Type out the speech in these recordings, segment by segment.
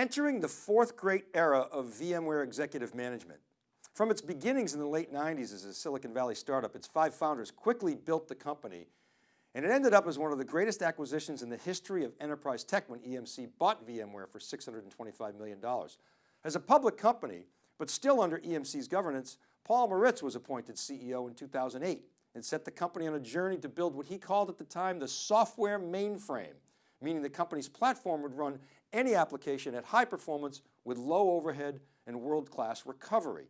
entering the fourth great era of VMware executive management. From its beginnings in the late 90s as a Silicon Valley startup, its five founders quickly built the company and it ended up as one of the greatest acquisitions in the history of enterprise tech when EMC bought VMware for $625 million. As a public company, but still under EMC's governance, Paul Maritz was appointed CEO in 2008 and set the company on a journey to build what he called at the time the software mainframe, meaning the company's platform would run any application at high performance with low overhead and world-class recovery.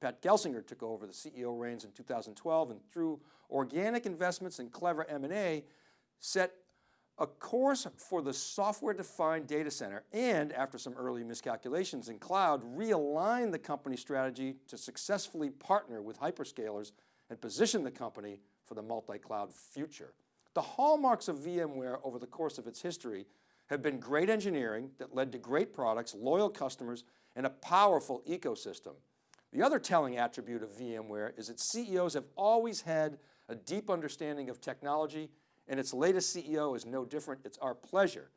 Pat Gelsinger took over the CEO reins in 2012 and through organic investments and clever M&A, set a course for the software-defined data center and after some early miscalculations in cloud, realigned the company strategy to successfully partner with hyperscalers and position the company for the multi-cloud future. The hallmarks of VMware over the course of its history have been great engineering that led to great products, loyal customers, and a powerful ecosystem. The other telling attribute of VMware is that CEOs have always had a deep understanding of technology and its latest CEO is no different. It's our pleasure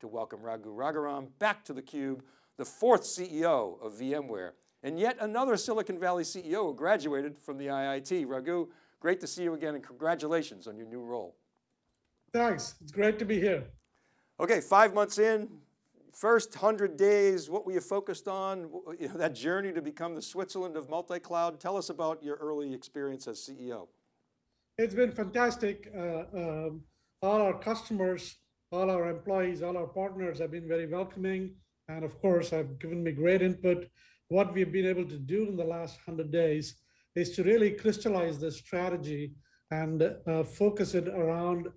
to welcome Raghu Raghuram back to theCUBE, the fourth CEO of VMware, and yet another Silicon Valley CEO who graduated from the IIT. Raghu, great to see you again and congratulations on your new role. Thanks, it's great to be here. Okay, five months in, first 100 days, what were you focused on? You know, that journey to become the Switzerland of multi-cloud. Tell us about your early experience as CEO. It's been fantastic. Uh, um, all our customers, all our employees, all our partners have been very welcoming. And of course, have given me great input. What we've been able to do in the last 100 days is to really crystallize the strategy and uh, focus it around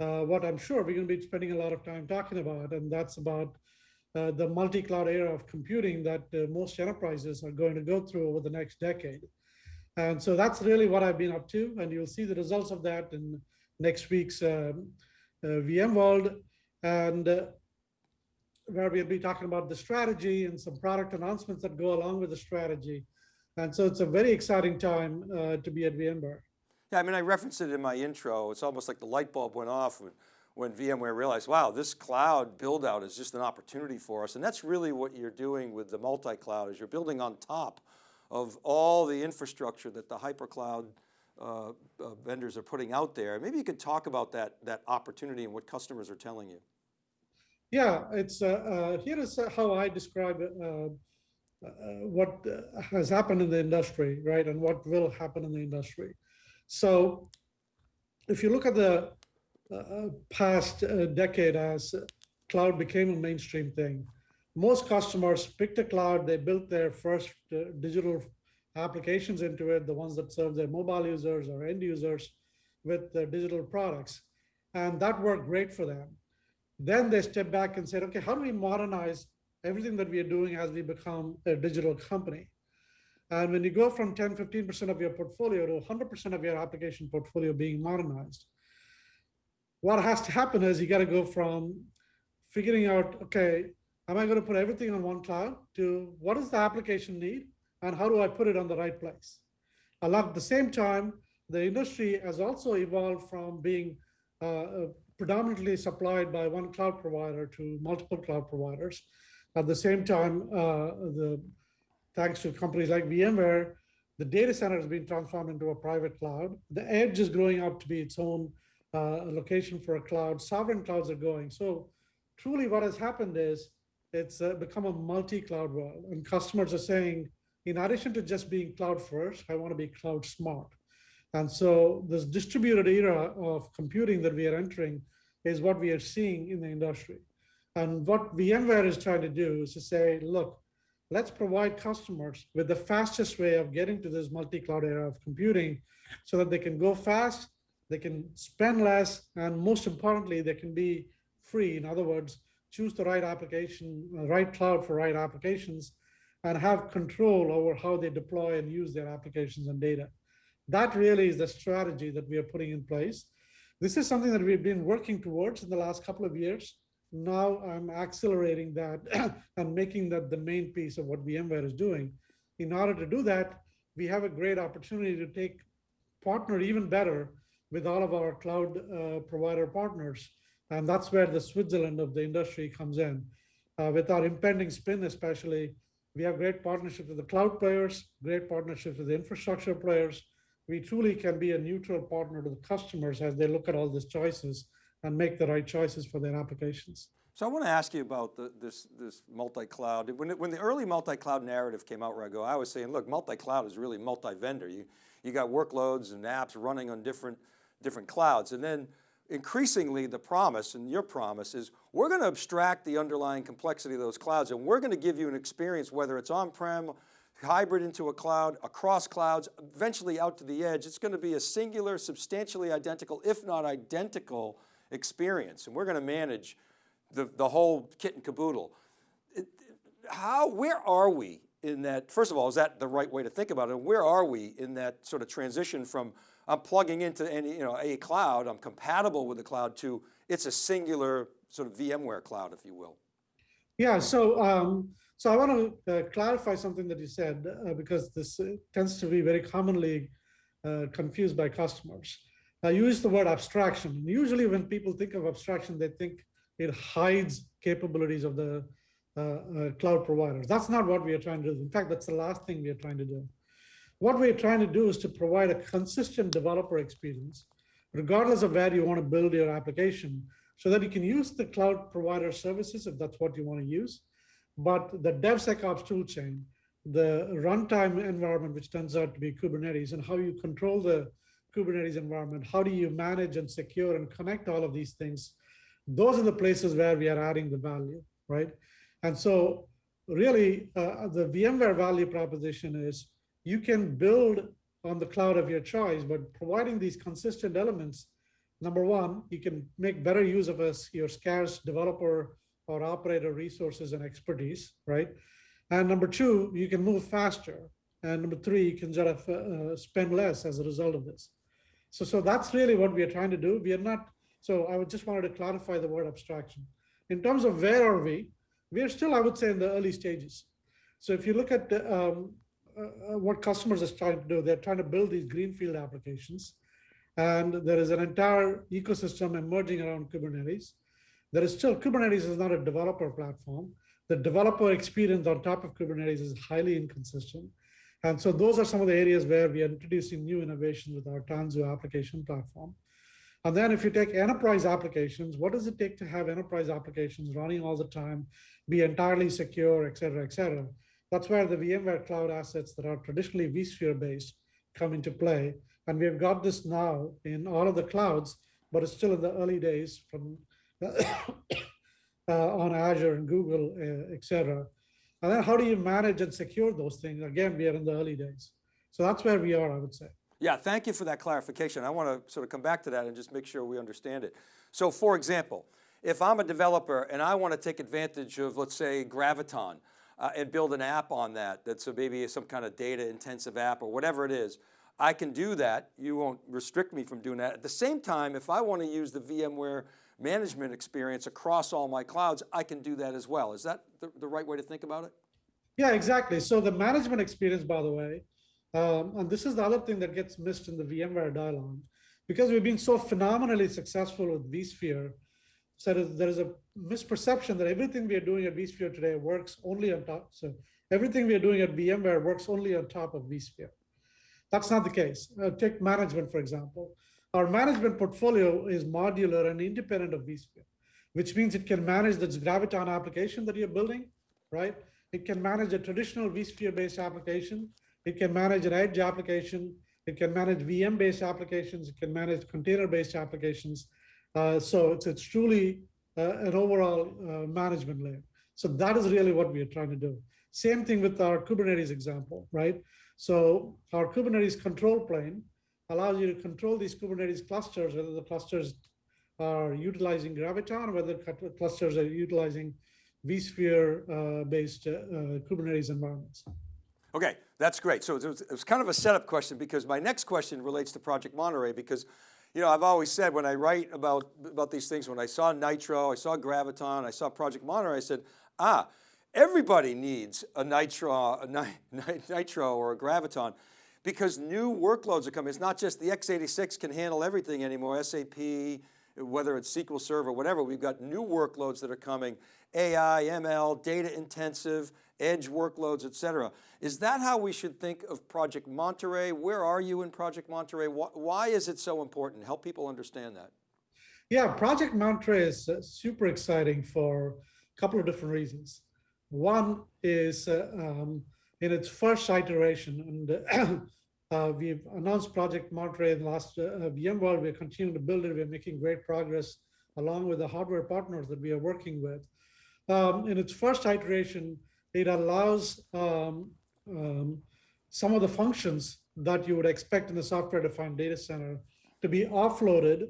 uh, what I'm sure we're going to be spending a lot of time talking about, and that's about uh, the multi-cloud era of computing that uh, most enterprises are going to go through over the next decade. And so that's really what I've been up to, and you'll see the results of that in next week's um, uh, VMworld, and uh, where we'll be talking about the strategy and some product announcements that go along with the strategy. And so it's a very exciting time uh, to be at VMware. I mean, I referenced it in my intro. It's almost like the light bulb went off when, when VMware realized, wow, this cloud build out is just an opportunity for us. And that's really what you're doing with the multi-cloud is you're building on top of all the infrastructure that the hypercloud uh, uh, vendors are putting out there. Maybe you could talk about that, that opportunity and what customers are telling you. Yeah, it's uh, uh here is how I describe uh, uh, what has happened in the industry, right, and what will happen in the industry. So if you look at the uh, uh, past uh, decade as cloud became a mainstream thing, most customers picked a cloud, they built their first uh, digital applications into it, the ones that serve their mobile users or end users with their digital products. And that worked great for them. Then they stepped back and said, okay, how do we modernize everything that we are doing as we become a digital company? And when you go from 10, 15% of your portfolio to 100% of your application portfolio being modernized, what has to happen is you got to go from figuring out, okay, am I going to put everything on one cloud to what does the application need and how do I put it on the right place? At the same time, the industry has also evolved from being uh, predominantly supplied by one cloud provider to multiple cloud providers. At the same time, uh, the thanks to companies like VMware, the data center has been transformed into a private cloud. The edge is growing up to be its own uh, location for a cloud. Sovereign clouds are going. So truly what has happened is it's uh, become a multi-cloud world and customers are saying, in addition to just being cloud first, I want to be cloud smart. And so this distributed era of computing that we are entering is what we are seeing in the industry. And what VMware is trying to do is to say, look, let's provide customers with the fastest way of getting to this multi-cloud era of computing so that they can go fast, they can spend less, and most importantly, they can be free. In other words, choose the right application, uh, right cloud for right applications, and have control over how they deploy and use their applications and data. That really is the strategy that we are putting in place. This is something that we've been working towards in the last couple of years. Now I'm accelerating that and making that the main piece of what VMware is doing. In order to do that, we have a great opportunity to take partner even better with all of our cloud uh, provider partners and that's where the Switzerland of the industry comes in. uh, with our impending spin especially, we have great partnerships with the cloud players, great partnerships with the infrastructure players. We truly can be a neutral partner to the customers as they look at all these choices and make the right choices for their applications. So I want to ask you about the, this, this multi-cloud. When, when the early multi-cloud narrative came out, Raghu, I was saying, look, multi-cloud is really multi-vendor. You, you got workloads and apps running on different, different clouds. And then increasingly the promise and your promise is we're going to abstract the underlying complexity of those clouds and we're going to give you an experience, whether it's on-prem, hybrid into a cloud, across clouds, eventually out to the edge. It's going to be a singular, substantially identical, if not identical experience. And we're going to manage the, the whole kit and caboodle. How, where are we in that, first of all, is that the right way to think about it? And where are we in that sort of transition from I'm plugging into any, you know, a cloud, I'm compatible with the cloud to it's a singular sort of VMware cloud, if you will. Yeah, so um, so I want to uh, clarify something that you said uh, because this uh, tends to be very commonly uh, confused by customers. I use the word abstraction. Usually, when people think of abstraction, they think it hides capabilities of the uh, uh, cloud providers. That's not what we are trying to do. In fact, that's the last thing we are trying to do. What we're trying to do is to provide a consistent developer experience, regardless of where you want to build your application, so that you can use the cloud provider services if that's what you want to use. But the DevSecOps toolchain, the runtime environment, which turns out to be Kubernetes, and how you control the Kubernetes environment, how do you manage and secure and connect all of these things, those are the places where we are adding the value, right? And so really uh, the VMware value proposition is you can build on the cloud of your choice, but providing these consistent elements, number one, you can make better use of us, your scarce developer or operator resources and expertise, right? And number two, you can move faster. And number three, you can sort of uh, spend less as a result of this. So, so that's really what we are trying to do. We are not, so I would just wanted to clarify the word abstraction. In terms of where are we, we are still, I would say, in the early stages. So if you look at the, um, uh, uh, what customers are trying to do, they're trying to build these greenfield applications. And there is an entire ecosystem emerging around Kubernetes. There is still, Kubernetes is not a developer platform. The developer experience on top of Kubernetes is highly inconsistent. And so those are some of the areas where we are introducing new innovation with our Tanzu application platform. And then if you take enterprise applications, what does it take to have enterprise applications running all the time, be entirely secure, et cetera, et cetera? That's where the VMware cloud assets that are traditionally vSphere based come into play. And we've got this now in all of the clouds, but it's still in the early days from uh, on Azure and Google, uh, et cetera. And then how do you manage and secure those things? Again, we are in the early days. So that's where we are, I would say. Yeah, thank you for that clarification. I want to sort of come back to that and just make sure we understand it. So for example, if I'm a developer and I want to take advantage of, let's say, Graviton uh, and build an app on that, that's a, maybe some kind of data intensive app or whatever it is, I can do that. You won't restrict me from doing that. At the same time, if I want to use the VMware management experience across all my clouds, I can do that as well. Is that the, the right way to think about it? Yeah, exactly. So the management experience, by the way, um, and this is the other thing that gets missed in the VMware dialogue, because we've been so phenomenally successful with vSphere, so there is a misperception that everything we are doing at vSphere today works only on top. So everything we are doing at VMware works only on top of vSphere. That's not the case. Uh, take management, for example. Our management portfolio is modular and independent of vSphere, which means it can manage the Graviton application that you're building, right? It can manage a traditional vSphere-based application. It can manage an edge application. It can manage VM-based applications. It can manage container-based applications. Uh, so it's, it's truly uh, an overall uh, management layer. So that is really what we are trying to do. Same thing with our Kubernetes example, right? So our Kubernetes control plane allows you to control these Kubernetes clusters, whether the clusters are utilizing Graviton, whether clusters are utilizing vSphere-based uh, uh, Kubernetes environments. Okay, that's great. So it was, it was, kind of a setup question because my next question relates to Project Monterey because, you know, I've always said when I write about, about these things, when I saw Nitro, I saw Graviton, I saw Project Monterey, I said, ah, everybody needs a Nitro, a Nitro or a Graviton because new workloads are coming. It's not just the x86 can handle everything anymore, SAP, whether it's SQL Server, whatever, we've got new workloads that are coming, AI, ML, data intensive, edge workloads, et cetera. Is that how we should think of Project Monterey? Where are you in Project Monterey? Why, is it so important? Help people understand that. Yeah, Project Monterey is uh, super exciting for a couple of different reasons. One is uh, um, in its first iteration, and uh, we've announced Project Monterey in the last uh, VMworld. We're continuing to build it. We're making great progress along with the hardware partners that we are working with. Um, in its first iteration, it allows um, um, some of the functions that you would expect in the software-defined data center to be offloaded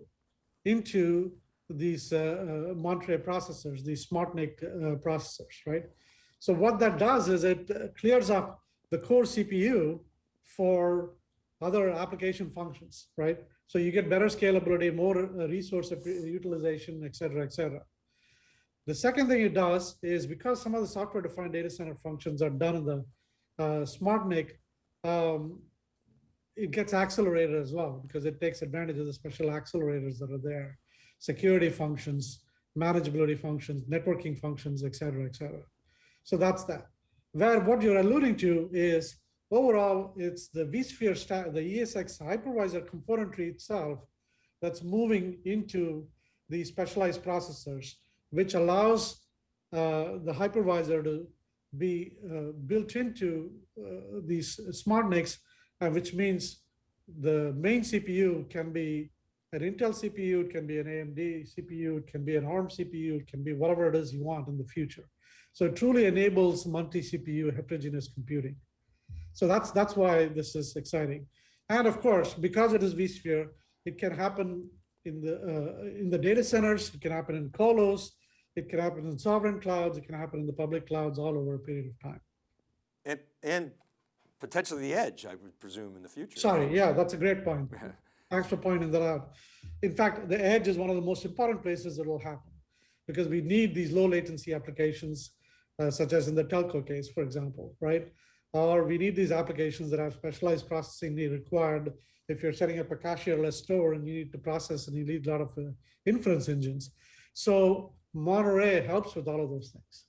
into these uh, uh, Monterey processors, these SmartNIC uh, processors, right? So what that does is it uh, clears up the core CPU for other application functions, right? So you get better scalability, more uh, resource utilization, et cetera, et cetera. The second thing it does is because some of the software-defined data center functions are done in the uh, SmartNIC, um, it gets accelerated as well because it takes advantage of the special accelerators that are there, security functions, manageability functions, networking functions, et cetera, et cetera. So that's that. Where what you're alluding to is overall, it's the vSphere, the ESX hypervisor componentry itself that's moving into the specialized processors, which allows uh, the hypervisor to be uh, built into uh, these smart NICs, uh, which means the main CPU can be an Intel CPU, it can be an AMD CPU, it can be an ARM CPU, it can be whatever it is you want in the future. So it truly enables multi-CPU heterogeneous computing. So that's that's why this is exciting. And of course, because it is vSphere, it can happen in the uh, in the data centers, it can happen in colos, it can happen in sovereign clouds, it can happen in the public clouds all over a period of time. And, and potentially the edge, I would presume, in the future. Sorry, yeah, that's a great point. Thanks for pointing that out. In fact, the edge is one of the most important places that will happen because we need these low latency applications, uh, such as in the telco case, for example, right? Or we need these applications that have specialized processing required if you're setting up a cashierless store and you need to process and you need a lot of uh, inference engines. So Monterey helps with all of those things.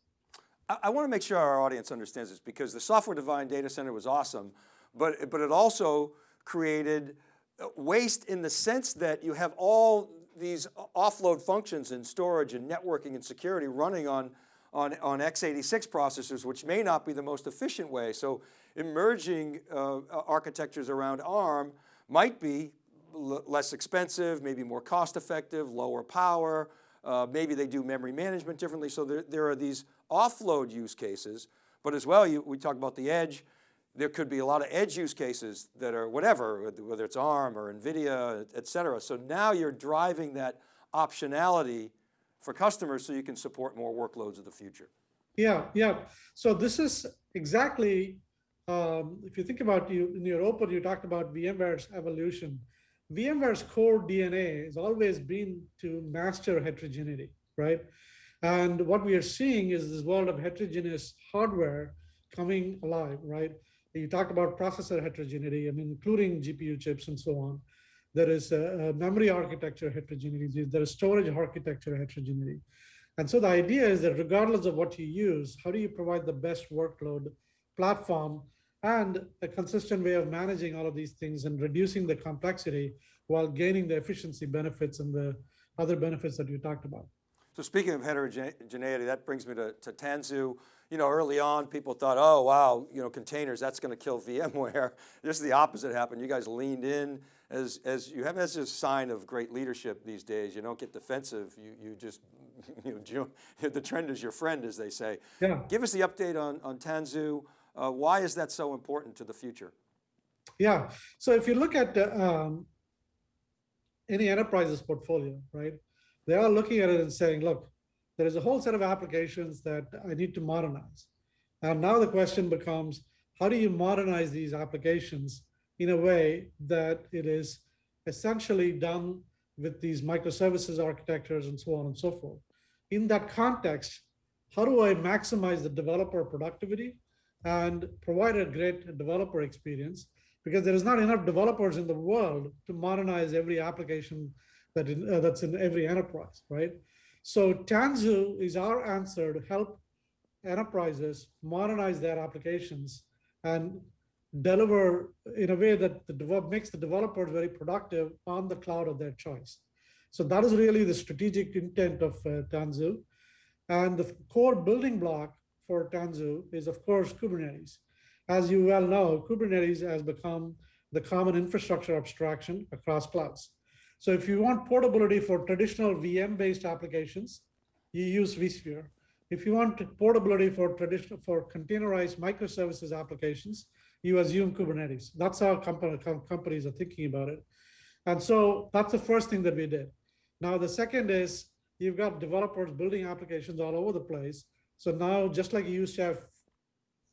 I, I want to make sure our audience understands this because the software-defined data center was awesome, but, but it also created uh, waste in the sense that you have all these offload functions in storage and networking and security running on, on, on x86 processors, which may not be the most efficient way. So emerging uh, architectures around ARM might be less expensive, maybe more cost effective, lower power, uh, maybe they do memory management differently. So there, there are these offload use cases, but as well, you, we talk about the edge, there could be a lot of edge use cases that are whatever, whether it's ARM or NVIDIA, et cetera. So now you're driving that optionality for customers so you can support more workloads of the future. Yeah, yeah. So this is exactly, um, if you think about you in your open, you talked about VMware's evolution. VMware's core DNA has always been to master heterogeneity, right? And what we are seeing is this world of heterogeneous hardware coming alive, right? You talked about processor heterogeneity, I mean, including GPU chips and so on. There is a, memory architecture heterogeneity, there is storage architecture heterogeneity. And so the idea is that regardless of what you use, how do you provide the best workload platform and a consistent way of managing all of these things and reducing the complexity while gaining the efficiency benefits and the other benefits that you talked about. So speaking of heterogeneity, that brings me to, to Tanzu. You know, early on, people thought, oh, wow, you know, containers, that's going to kill VMware. This is the opposite happened. You guys leaned in as, as you have as a sign of great leadership these days. You don't get defensive. You, you just, you know, the trend is your friend, as they say. Yeah. Give us the update on, on Tanzu. Uh, why is that so important to the future? Yeah, so if you look at um, any enterprise's portfolio, right, they are looking at it and saying, look, there is a whole set of applications that I need to modernize. And now the question becomes, how do you modernize these applications in a way that it is essentially done with these microservices architectures and so on and so forth. In that context, how do I maximize the developer productivity and provide a great developer experience because there is not enough developers in the world to modernize every application that in, uh, that's in every enterprise, right? So Tanzu is our answer to help enterprises modernize their applications and deliver in a way that the makes the developers very productive on the cloud of their choice. So that is really the strategic intent of uh, Tanzu. And the core building block for Tanzu is, of course, Kubernetes. As you well know, Kubernetes has become the common infrastructure abstraction across clouds. So if you want portability for traditional VM-based applications, you use vSphere. If you want portability for traditional for containerized microservices applications, you assume Kubernetes. That's how companies are thinking about it. And so that's the first thing that we did. Now, the second is you've got developers building applications all over the place. So now, just like you used to have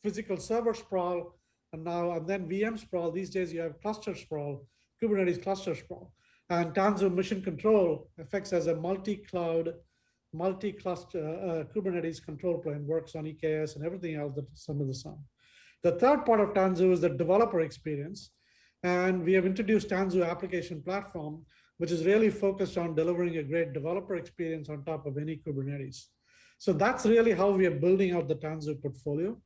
physical server sprawl, and now and then VM sprawl, these days you have cluster sprawl, Kubernetes cluster sprawl. And Tanzu Mission Control affects as a multi-cloud, multi-cluster uh, Kubernetes control plane, works on EKS and everything else that some of the sun. The third part of Tanzu is the developer experience. And we have introduced Tanzu application platform, which is really focused on delivering a great developer experience on top of any Kubernetes. So that's really how we are building out the Tanzu portfolio.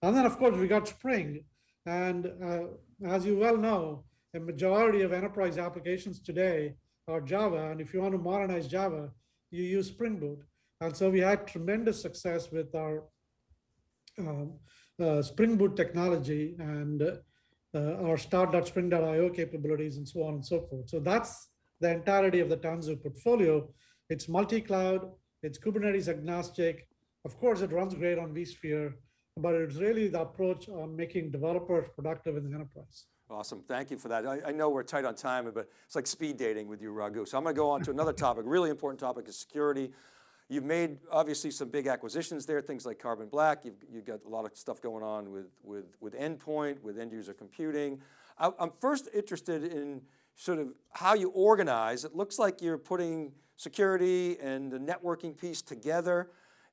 And then of course we got Spring. And uh, as you well know, a majority of enterprise applications today are Java. And if you want to modernize Java, you use Spring Boot. And so we had tremendous success with our um, Spring Boot technology and uh, our start.spring.io capabilities and so on and so forth. So that's the entirety of the Tanzu portfolio. It's multi-cloud, it's Kubernetes agnostic. Of course, it runs great on vSphere, but it's really the approach on making developers productive in the enterprise. Awesome, thank you for that. I, I, know we're tight on time, but it's like speed dating with you, Raghu. So I'm going to go on to another topic, really important topic is security. You've made obviously some big acquisitions there, things like Carbon Black. You've, you've got a lot of stuff going on with, with, with endpoint, with end user computing. I, I'm first interested in sort of how you organize. It looks like you're putting security and the networking piece together.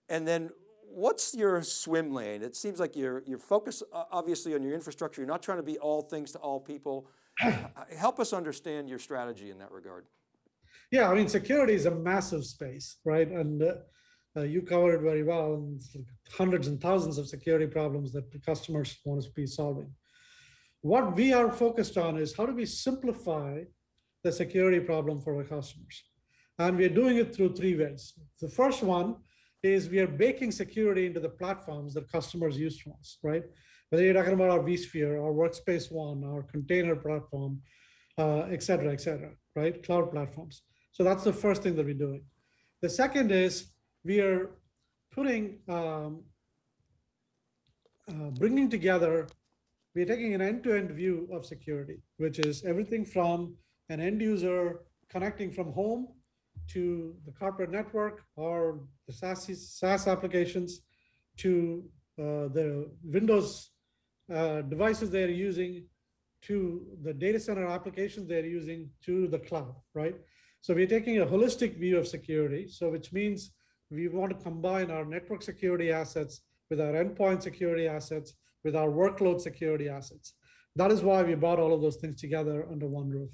And then what's your swim lane? It seems like you're, you're focused obviously on your infrastructure. You're not trying to be all things to all people. Help us understand your strategy in that regard. Yeah, I mean, security is a massive space, right? And uh, uh, you covered it very well. And hundreds and thousands of security problems that the customers want to be solving. What we are focused on is how do we simplify the security problem for our customers? And we're doing it through three ways. The first one is we are baking security into the platforms that customers use from us, right? Whether you're talking about our vSphere, our Workspace ONE, our container platform, uh, et cetera, et cetera, right? Cloud platforms. So that's the first thing that we're doing. The second is we are putting, um, uh, bringing together, we're taking an end-to-end -end view of security, which is everything from an end user connecting from home to the corporate network or the SaaS, SaaS applications to uh, the Windows uh, devices they're using to the data center applications they're using to the cloud, right? So we're taking a holistic view of security. So which means we want to combine our network security assets with our endpoint security assets, with our workload security assets. That is why we brought all of those things together under one roof.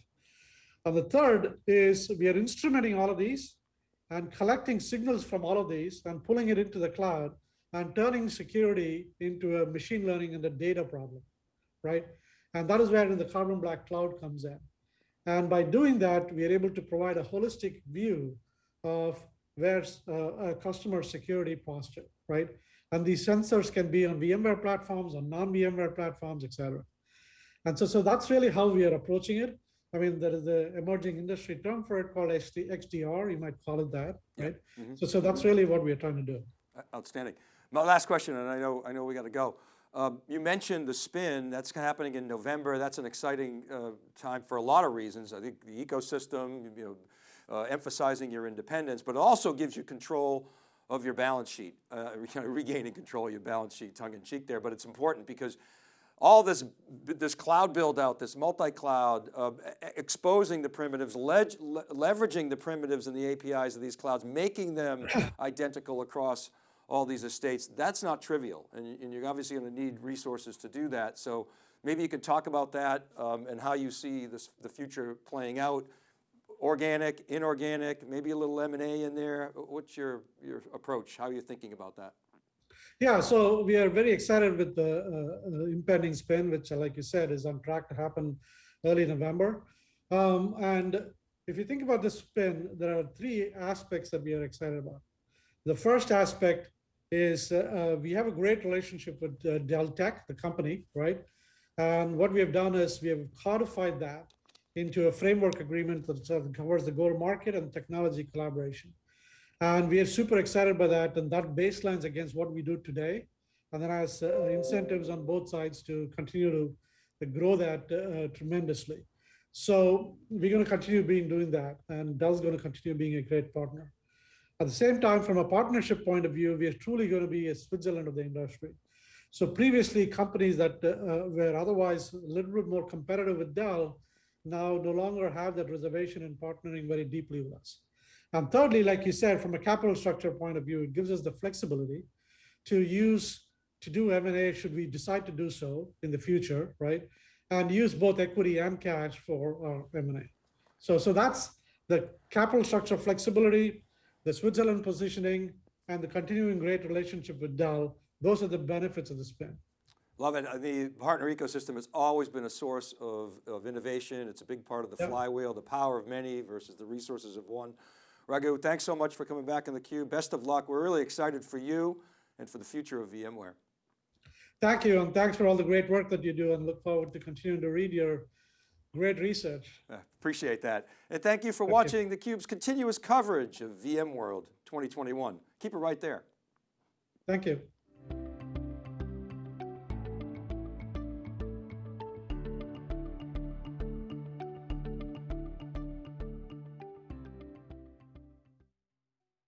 And the third is we are instrumenting all of these and collecting signals from all of these and pulling it into the cloud and turning security into a machine learning and a data problem, right? And that is where the Carbon Black Cloud comes in. And by doing that, we are able to provide a holistic view of where's uh, a customer security posture, right? And these sensors can be on VMware platforms, on non-VMware platforms, et cetera. And so, so that's really how we are approaching it. I mean, there is an emerging industry term for it called XDR. You might call it that, right? Mm -hmm. So, so that's really what we're trying to do. Outstanding. My last question, and I know I know we got to go. Um, you mentioned the spin, that's happening in November. That's an exciting uh, time for a lot of reasons. I think the ecosystem, you know, uh, emphasizing your independence, but it also gives you control of your balance sheet, uh, regaining control of your balance sheet, tongue in cheek there, but it's important because all this, this cloud build out, this multi-cloud, uh, exposing the primitives, le leveraging the primitives and the APIs of these clouds, making them identical across all these estates, that's not trivial. And, and you're obviously going to need resources to do that. So maybe you could talk about that um, and how you see this, the future playing out organic, inorganic, maybe a little M&A in there. What's your, your approach? How are you thinking about that? Yeah, so we are very excited with the uh, uh, impending spin, which, uh, like you said, is on track to happen early November. Um, and if you think about the spin, there are three aspects that we are excited about. The first aspect is uh, uh, we have a great relationship with uh, Dell Tech, the company, right? And what we have done is we have codified that into a framework agreement that covers the go-to-market and technology collaboration. And we are super excited by that. And that baselines against what we do today. And then has uh, incentives on both sides to continue to, to grow that uh, tremendously. So we're going to continue being doing that. And Dell's going to continue being a great partner. At the same time, from a partnership point of view, we are truly going to be a Switzerland of the industry. So previously, companies that uh, were otherwise a little bit more competitive with Dell now no longer have that reservation in partnering very deeply with us. And thirdly, like you said, from a capital structure point of view, it gives us the flexibility to use to do M&A should we decide to do so in the future, right? And use both equity and cash for our M&A. So, so that's the capital structure flexibility, the Switzerland positioning, and the continuing great relationship with Dell. Those are the benefits of the spin. Love it. Uh, The partner ecosystem has always been a source of, of innovation. It's a big part of the Yep. flywheel, the power of many versus the resources of one. Raghu, thanks so much for coming back in theCUBE. Best of luck. We're really excited for you and for the future of VMware. Thank you, and thanks for all the great work that you do, and look forward to continuing to read your great research. Uh, Appreciate that. And thank you for you. watching theCUBE's continuous coverage of VMworld 2021. Keep it right there. Thank you.